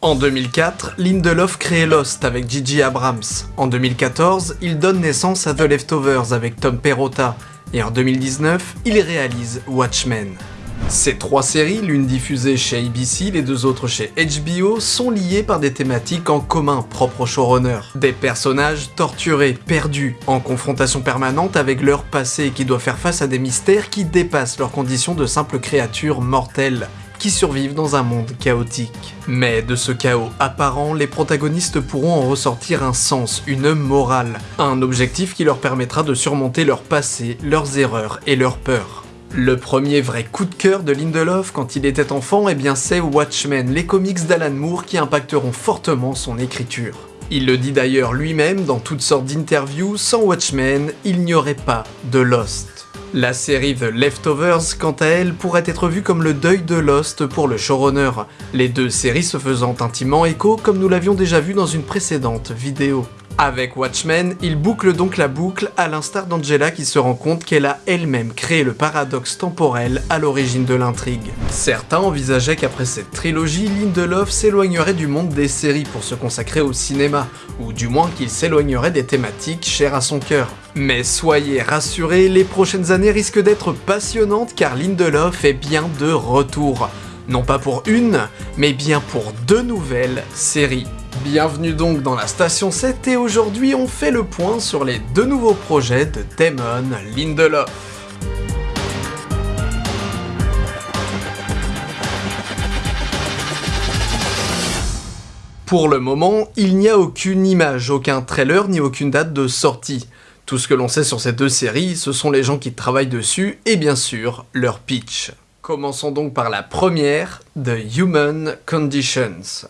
En 2004, Lindelof crée Lost avec Gigi Abrams. En 2014, il donne naissance à The Leftovers avec Tom Perrotta. Et en 2019, il réalise Watchmen. Ces trois séries, l'une diffusée chez ABC, les deux autres chez HBO, sont liées par des thématiques en commun propres au showrunner. Des personnages torturés, perdus, en confrontation permanente avec leur passé qui doit faire face à des mystères qui dépassent leurs conditions de simples créatures mortelles qui survivent dans un monde chaotique. Mais de ce chaos apparent, les protagonistes pourront en ressortir un sens, une morale, un objectif qui leur permettra de surmonter leur passé, leurs erreurs et leurs peurs. Le premier vrai coup de cœur de Lindelof quand il était enfant, eh bien c'est Watchmen, les comics d'Alan Moore qui impacteront fortement son écriture. Il le dit d'ailleurs lui-même dans toutes sortes d'interviews, sans Watchmen, il n'y aurait pas de Lost. La série The Leftovers, quant à elle, pourrait être vue comme le deuil de Lost pour le showrunner, les deux séries se faisant intimement écho comme nous l'avions déjà vu dans une précédente vidéo. Avec Watchmen, il boucle donc la boucle à l'instar d'Angela qui se rend compte qu'elle a elle-même créé le paradoxe temporel à l'origine de l'intrigue. Certains envisageaient qu'après cette trilogie, Lindelof s'éloignerait du monde des séries pour se consacrer au cinéma, ou du moins qu'il s'éloignerait des thématiques chères à son cœur. Mais soyez rassurés, les prochaines années risquent d'être passionnantes car Lindelof est bien de retour. Non pas pour une, mais bien pour deux nouvelles séries. Bienvenue donc dans la station 7 et aujourd'hui on fait le point sur les deux nouveaux projets de Damon Lindelof. Pour le moment, il n'y a aucune image, aucun trailer ni aucune date de sortie. Tout ce que l'on sait sur ces deux séries, ce sont les gens qui travaillent dessus et bien sûr leur pitch. Commençons donc par la première, The Human Conditions.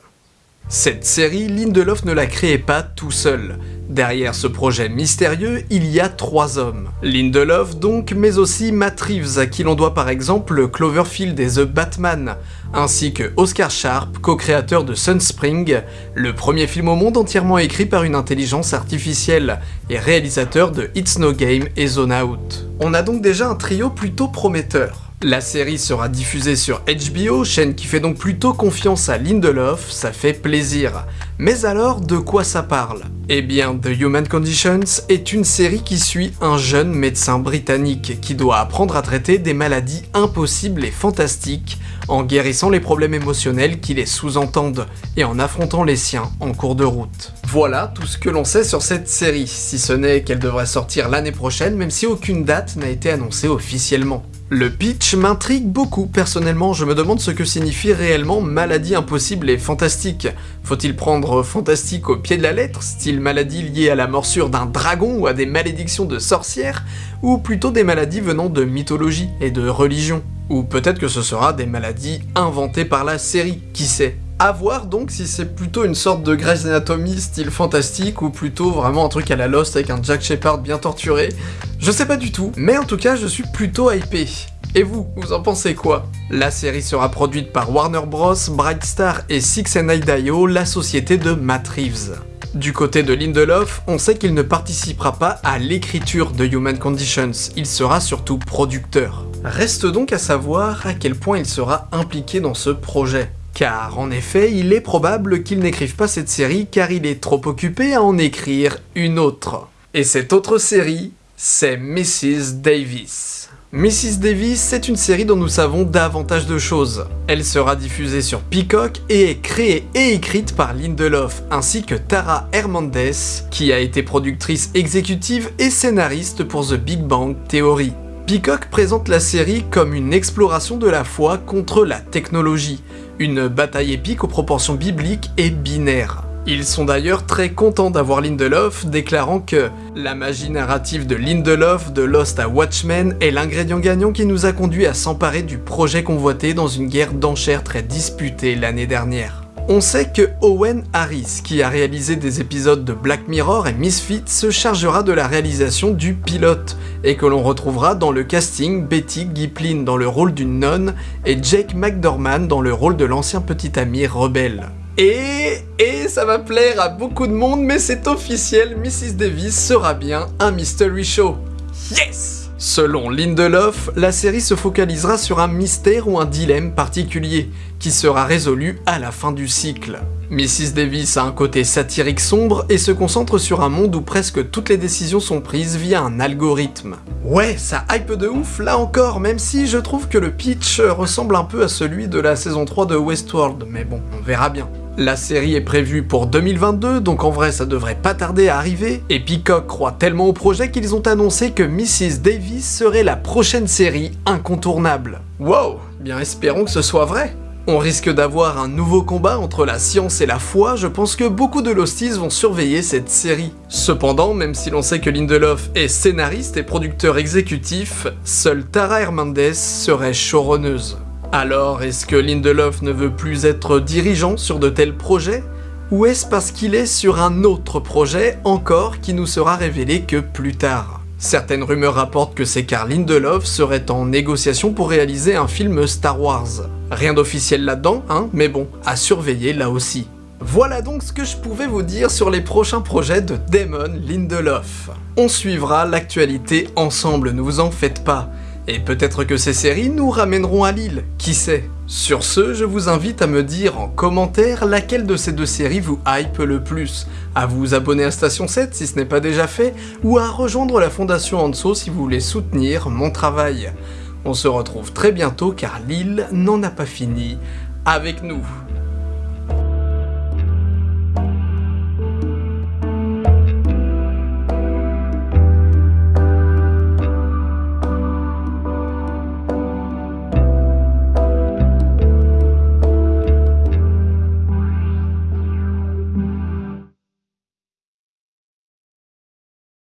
Cette série, Lindelof ne la créait pas tout seul. Derrière ce projet mystérieux, il y a trois hommes. Lindelof donc, mais aussi Matt Reeves, à qui l'on doit par exemple Cloverfield et The Batman, ainsi que Oscar Sharp, co-créateur de Sunspring, le premier film au monde entièrement écrit par une intelligence artificielle, et réalisateur de It's No Game et Zone Out. On a donc déjà un trio plutôt prometteur. La série sera diffusée sur HBO, chaîne qui fait donc plutôt confiance à Lindelof, ça fait plaisir. Mais alors, de quoi ça parle? Eh bien, The Human Conditions est une série qui suit un jeune médecin britannique qui doit apprendre à traiter des maladies impossibles et fantastiques en guérissant les problèmes émotionnels qui les sous-entendent et en affrontant les siens en cours de route. Voilà tout ce que l'on sait sur cette série, si ce n'est qu'elle devrait sortir l'année prochaine même si aucune date n'a été annoncée officiellement. Le pitch m'intrigue beaucoup, personnellement. Je me demande ce que signifie réellement maladie impossible et fantastique. Faut-il prendre fantastique au pied de la lettre, style maladie liée à la morsure d'un dragon ou à des malédictions de sorcières, ou plutôt des maladies venant de mythologie et de religion? Ou peut-être que ce sera des maladies inventées par la série, qui sait? A voir donc si c'est plutôt une sorte de Grey's Anatomy style fantastique ou plutôt vraiment un truc à la Lost avec un Jack Shepard bien torturé. Je sais pas du tout, mais en tout cas je suis plutôt hypé. Et vous, vous en pensez quoi? La série sera produite par Warner Bros, Bright Star et Six and IO, la société de Matt Reeves. Du côté de Lindelof, on sait qu'il ne participera pas à l'écriture de Human Conditions, il sera surtout producteur. Reste donc à savoir à quel point il sera impliqué dans ce projet. Car en effet, il est probable qu'il n'écrive pas cette série car il est trop occupé à en écrire une autre. Et cette autre série, c'est Mrs. Davis. Mrs. Davis, c'est une série dont nous savons davantage de choses. Elle sera diffusée sur Peacock et est créée et écrite par Lindelof, ainsi que Tara Hernandez, qui a été productrice exécutive et scénariste pour The Big Bang Theory. Peacock présente la série comme une exploration de la foi contre la technologie, une bataille épique aux proportions bibliques et binaires. Ils sont d'ailleurs très contents d'avoir Lindelof, déclarant que la magie narrative de Lindelof de Lost à Watchmen est l'ingrédient gagnant qui nous a conduit à s'emparer du projet convoité dans une guerre d'enchères très disputée l'année dernière. On sait que Owen Harris, qui a réalisé des épisodes de Black Mirror et Misfit, se chargera de la réalisation du pilote, et que l'on retrouvera dans le casting Betty Giplin dans le rôle d'une nonne et Jake McDorman dans le rôle de l'ancien petit ami rebelle. Et, et ça va plaire à beaucoup de monde, mais c'est officiel, Mrs. Davis sera bien un mystery show. Yes Selon Lindelof, la série se focalisera sur un mystère ou un dilemme particulier, qui sera résolu à la fin du cycle. Mrs. Davis a un côté satirique sombre et se concentre sur un monde où presque toutes les décisions sont prises via un algorithme. Ouais, ça hype de ouf là encore, même si je trouve que le pitch ressemble un peu à celui de la saison 3 de Westworld, mais bon, on verra bien. La série est prévue pour 2022, donc en vrai ça devrait pas tarder à arriver, et Peacock croit tellement au projet qu'ils ont annoncé que Mrs. Davis serait la prochaine série incontournable. Wow, bien espérons que ce soit vrai on risque d'avoir un nouveau combat entre la science et la foi, je pense que beaucoup de Losties vont surveiller cette série. Cependant, même si l'on sait que Lindelof est scénariste et producteur exécutif, seule Tara Hernandez serait showrunneuse. Alors, est-ce que Lindelof ne veut plus être dirigeant sur de tels projets? Ou est-ce parce qu'il est sur un autre projet encore qui nous sera révélé que plus tard? Certaines rumeurs rapportent que c'est car Lindelof serait en négociation pour réaliser un film Star Wars. Rien d'officiel là-dedans, hein, mais bon, à surveiller là aussi. Voilà donc ce que je pouvais vous dire sur les prochains projets de Damon Lindelof. On suivra l'actualité ensemble, ne vous en faites pas. Et peut-être que ces séries nous ramèneront à Lille, qui sait? Sur ce, je vous invite à me dire en commentaire laquelle de ces deux séries vous hype le plus, à vous abonner à Station 7 si ce n'est pas déjà fait, ou à rejoindre la Fondation Anso si vous voulez soutenir mon travail. On se retrouve très bientôt car Lille n'en a pas fini avec nous.